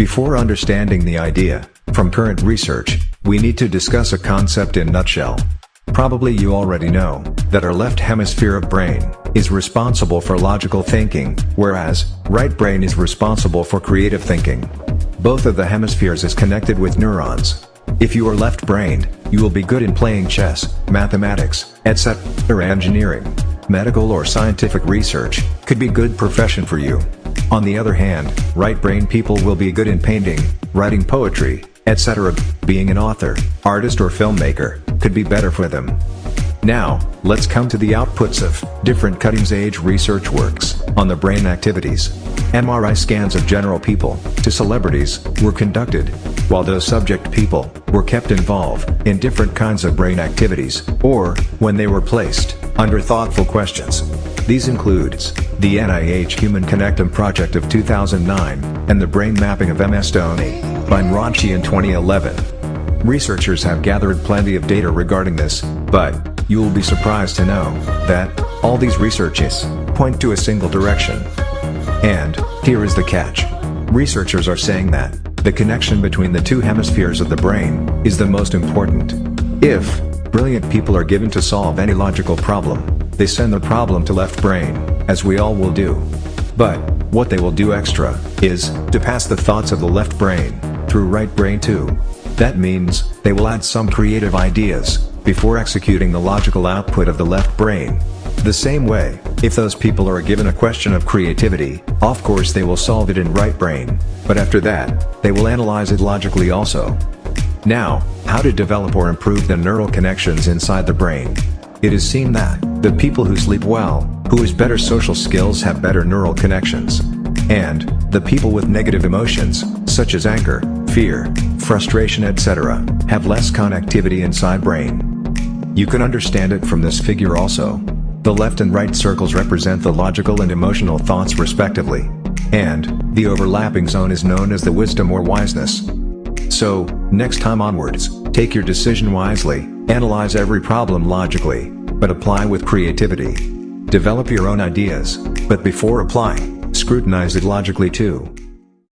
Before understanding the idea, from current research, we need to discuss a concept in nutshell. Probably you already know, that our left hemisphere of brain, is responsible for logical thinking, whereas, right brain is responsible for creative thinking. Both of the hemispheres is connected with neurons. If you are left-brained, you will be good in playing chess, mathematics, etc. Or engineering. Medical or scientific research, could be good profession for you. On the other hand, right-brain people will be good in painting, writing poetry, etc. Being an author, artist or filmmaker, could be better for them. Now, let's come to the outputs of different cutting-edge research works on the brain activities. MRI scans of general people to celebrities were conducted, while those subject people were kept involved in different kinds of brain activities, or when they were placed under thoughtful questions. These includes the NIH Human Connectome Project of 2009 and the brain mapping of MS Dhoni by Nranchi in 2011. Researchers have gathered plenty of data regarding this, but you will be surprised to know that all these researches point to a single direction. And here is the catch. Researchers are saying that the connection between the two hemispheres of the brain is the most important. If brilliant people are given to solve any logical problem, they send the problem to left brain, as we all will do. But what they will do extra is to pass the thoughts of the left brain through right brain too. That means they will add some creative ideas before executing the logical output of the left brain. The same way, if those people are given a question of creativity, of course they will solve it in right brain, but after that, they will analyze it logically also. Now, how to develop or improve the neural connections inside the brain. It is seen that, the people who sleep well, who has better social skills have better neural connections. And, the people with negative emotions, such as anger, fear, frustration etc., have less connectivity inside brain. You can understand it from this figure also. The left and right circles represent the logical and emotional thoughts respectively. And, the overlapping zone is known as the wisdom or wiseness. So, next time onwards, take your decision wisely, analyze every problem logically, but apply with creativity. Develop your own ideas, but before applying, scrutinize it logically too.